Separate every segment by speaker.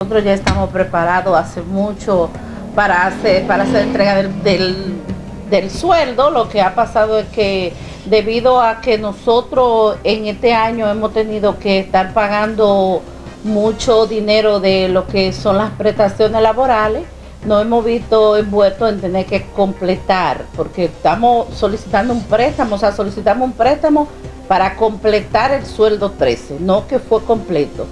Speaker 1: Nosotros ya estamos preparados hace mucho para hacer, para hacer entrega del, del, sueldo. Lo que ha pasado es que debido a que nosotros en este año hemos tenido que estar pagando mucho dinero de lo que son las prestaciones laborales, nos hemos visto envueltos en tener que completar, porque estamos solicitando un préstamo, o sea, solicitamos un préstamo para completar el sueldo 13, no que fue completo.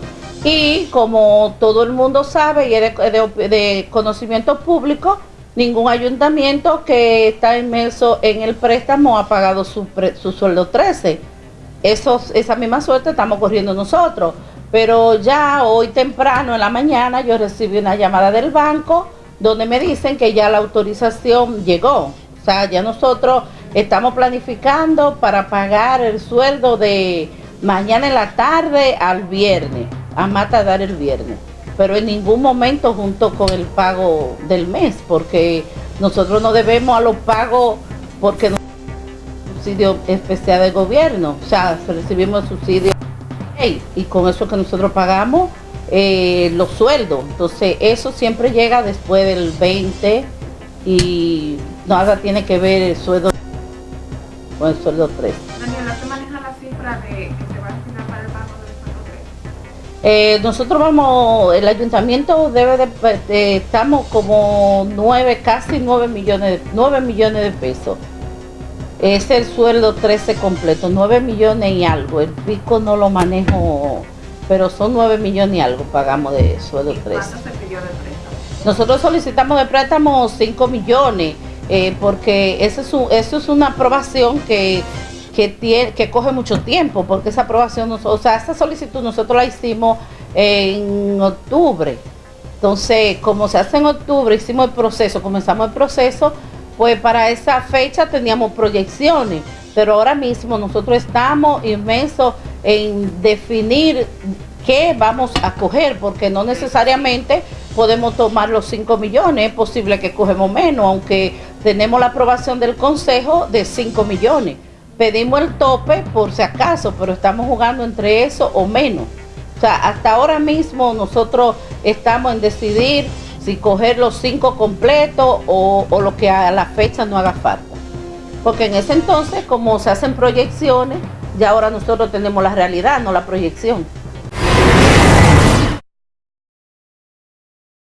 Speaker 1: Y como todo el mundo sabe y es de, conocimiento público, ningún ayuntamiento que está inmerso en el préstamo ha pagado su, su sueldo 13. Eso, esa misma suerte estamos corriendo nosotros. Pero ya hoy temprano en la mañana yo recibí una llamada del banco donde me dicen que ya la autorización llegó. O sea, ya nosotros estamos planificando para pagar el sueldo de mañana en la tarde al viernes a más tardar el viernes, pero en ningún momento junto con el pago del mes, porque nosotros no debemos a los pagos porque no subsidio especial del gobierno, o sea, recibimos subsidio y con eso que nosotros pagamos eh, los sueldos, entonces eso siempre llega después del 20 y nada tiene que ver el sueldo con el sueldo 3.
Speaker 2: Daniela, ¿te maneja la cifra de que se va a destinar para el pago 3?
Speaker 1: Eh, nosotros vamos, el ayuntamiento debe de, estamos como nueve, casi 9 millones, 9 millones de pesos. Es el sueldo 13 completo, 9 millones y algo. El pico no lo manejo, pero son 9 millones y algo pagamos de sueldo 13.
Speaker 2: ¿Cuánto se pidió de préstamo?
Speaker 1: Nosotros solicitamos de préstamo 5 millones, eh, porque eso es, un, eso es una aprobación que que, coge mucho tiempo, porque esa aprobación, o sea, esa solicitud nosotros la hicimos en octubre. Entonces, como se hace en octubre, hicimos el proceso, comenzamos el proceso, pues para esa fecha teníamos proyecciones, pero ahora mismo nosotros estamos inmensos en definir qué vamos a coger, porque no necesariamente podemos tomar los 5 millones, es posible que cogemos menos, aunque tenemos la aprobación del Consejo de 5 millones pedimos el tope por si acaso, pero estamos jugando entre eso o menos. O sea, hasta ahora mismo nosotros estamos en decidir si coger los cinco completos o, lo que a la fecha no haga falta. Porque en ese entonces, como se hacen proyecciones, ya ahora nosotros tenemos la realidad, no la proyección.